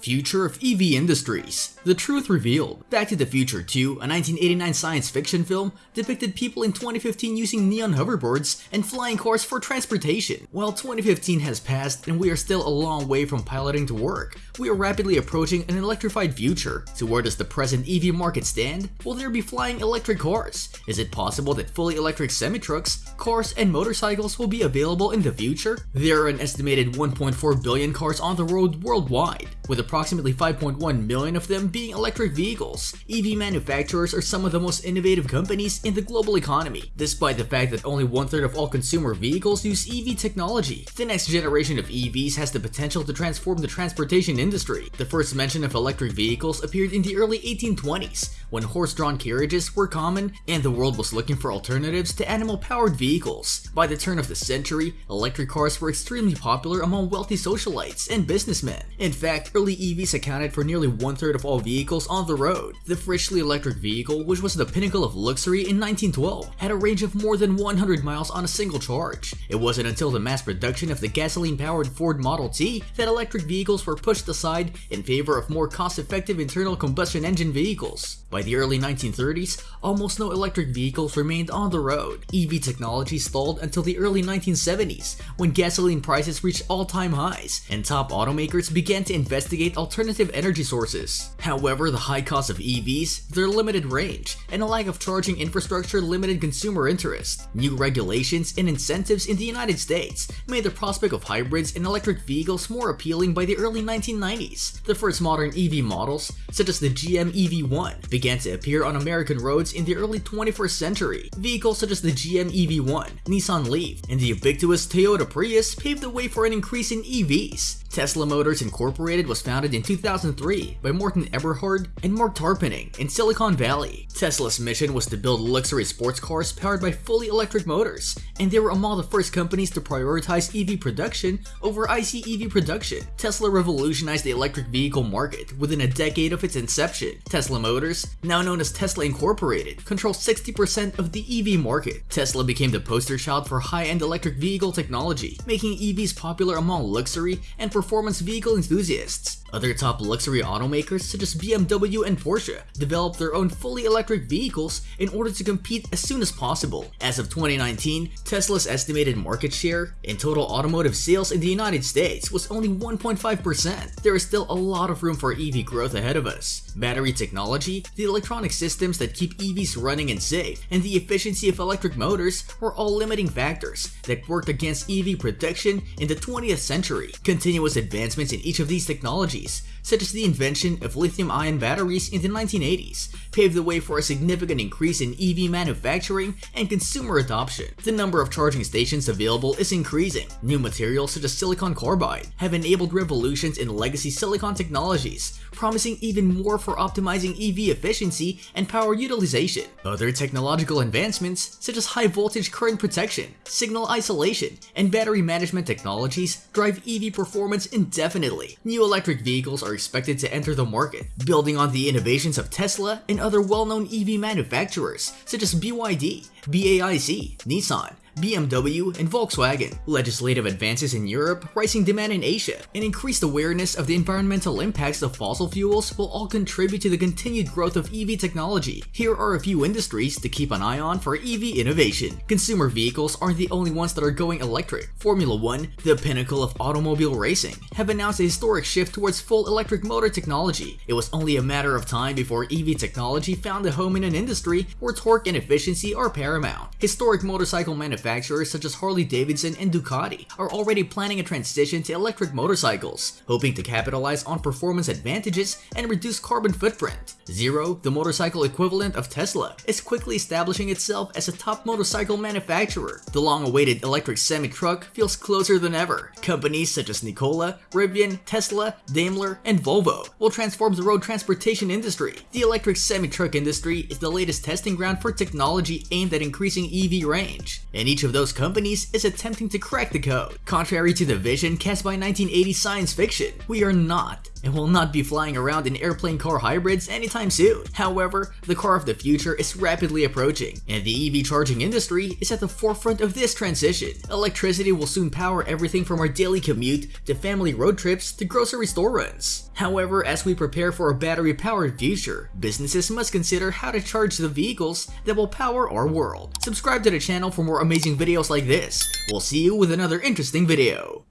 Future of EV Industries The Truth Revealed Back to the Future 2, a 1989 science fiction film, depicted people in 2015 using neon hoverboards and flying cars for transportation. While 2015 has passed and we are still a long way from piloting to work, we are rapidly approaching an electrified future. So where does the present EV market stand? Will there be flying electric cars? Is it possible that fully electric semi-trucks, cars, and motorcycles will be available in the future? There are an estimated 1.4 billion cars on the road worldwide, with approximately 5.1 million of them being electric vehicles. EV manufacturers are some of the most innovative companies in the global economy, despite the fact that only one-third of all consumer vehicles use EV technology. The next generation of EVs has the potential to transform the transportation industry. The first mention of electric vehicles appeared in the early 1820s, when horse-drawn carriages were common and the world was looking for alternatives to animal-powered vehicles. By the turn of the century, electric cars were extremely popular among wealthy socialites and businessmen. In fact, early EVs accounted for nearly one-third of all vehicles on the road. The Fritchle electric vehicle, which was the pinnacle of luxury in 1912, had a range of more than 100 miles on a single charge. It wasn't until the mass production of the gasoline-powered Ford Model T that electric vehicles were pushed aside in favor of more cost-effective internal combustion engine vehicles. By the early 1930s, almost no electric vehicles remained on the road. EV technology stalled until the early 1970s, when gasoline prices reached all-time highs, and top automakers began to investigate alternative energy sources. However, the high cost of EVs, their limited range, and a lack of charging infrastructure limited consumer interest. New regulations and incentives in the United States made the prospect of hybrids and electric vehicles more appealing by the early 1990s. The first modern EV models, such as the GM EV1, began to appear on American roads in the early 21st century. Vehicles such as the GM EV1, Nissan Leaf, and the ubiquitous Toyota Prius paved the way for an increase in EVs. Tesla Motors Incorporated was founded in 2003 by Martin Eberhard and Marc Tarpenning in Silicon Valley. Tesla's mission was to build luxury sports cars powered by fully electric motors, and they were among the first companies to prioritize EV production over ICE EV production. Tesla revolutionized the electric vehicle market within a decade of its inception. Tesla Motors, now known as Tesla Incorporated, controls 60% of the EV market. Tesla became the poster child for high-end electric vehicle technology, making EVs popular among luxury and performance vehicle enthusiasts. Other top luxury automakers such as BMW and Porsche developed their own fully electric vehicles in order to compete as soon as possible. As of 2019, Tesla's estimated market share in total automotive sales in the United States was only 1.5%. There is still a lot of room for EV growth ahead of us. Battery technology, the electronic systems that keep EVs running and safe, and the efficiency of electric motors were all limiting factors that worked against EV production in the 20th century. Continuous advancements in each of these technologies such as the invention of lithium-ion batteries in the 1980s, paved the way for a significant increase in EV manufacturing and consumer adoption. The number of charging stations available is increasing. New materials such as silicon carbide have enabled revolutions in legacy silicon technologies, promising even more for optimizing EV efficiency and power utilization. Other technological advancements, such as high voltage current protection, signal isolation, and battery management technologies drive EV performance indefinitely. New electric vehicles are expected to enter the market, building on the innovations of Tesla and other well-known EV manufacturers such as BYD, BAIC, Nissan, BMW, and Volkswagen. Legislative advances in Europe, rising demand in Asia, and increased awareness of the environmental impacts of fossil fuels will all contribute to the continued growth of EV technology. Here are a few industries to keep an eye on for EV innovation. Consumer vehicles aren't the only ones that are going electric. Formula One, the pinnacle of automobile racing, have announced a historic shift towards full electric motor technology. It was only a matter of time before EV technology found a home in an industry where torque and efficiency are paramount. Historic motorcycle manufacturers manufacturers such as Harley-Davidson and Ducati are already planning a transition to electric motorcycles, hoping to capitalize on performance advantages and reduce carbon footprint. Zero, the motorcycle equivalent of Tesla, is quickly establishing itself as a top motorcycle manufacturer. The long-awaited electric semi-truck feels closer than ever. Companies such as Nikola, Rivian, Tesla, Daimler, and Volvo will transform the road transportation industry. The electric semi-truck industry is the latest testing ground for technology aimed at increasing EV range, and each of those companies is attempting to crack the code. Contrary to the vision cast by 1980 science fiction, we are not and will not be flying around in airplane car hybrids anytime soon. However, the car of the future is rapidly approaching, and the EV charging industry is at the forefront of this transition. Electricity will soon power everything from our daily commute to family road trips to grocery store runs. However, as we prepare for a battery-powered future, businesses must consider how to charge the vehicles that will power our world. Subscribe to the channel for more amazing videos like this. We'll see you with another interesting video.